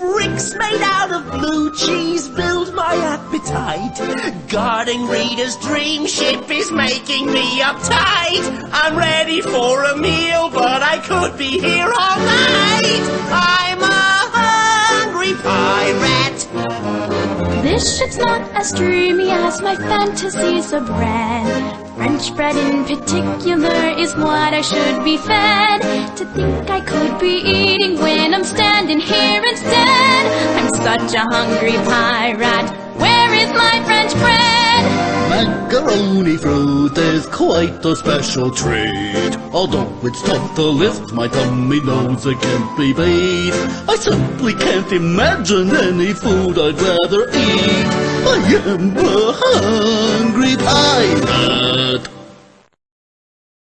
Bricks made out of blue cheese build my appetite. Guarding Rita's dream ship is making me uptight. I'm ready for a meal, but I could be here all night. I'm a hungry pirate. This ship's not as dreamy as my fantasies of bread. French bread in particular is what I should be fed. To think I could be eating when I'm standing here such a hungry pirate. Where is my French bread? Macaroni fruit is quite a special treat. Although it's tough to lift, my tummy knows it can't be beat. I simply can't imagine any food I'd rather eat. I am a hungry pirate.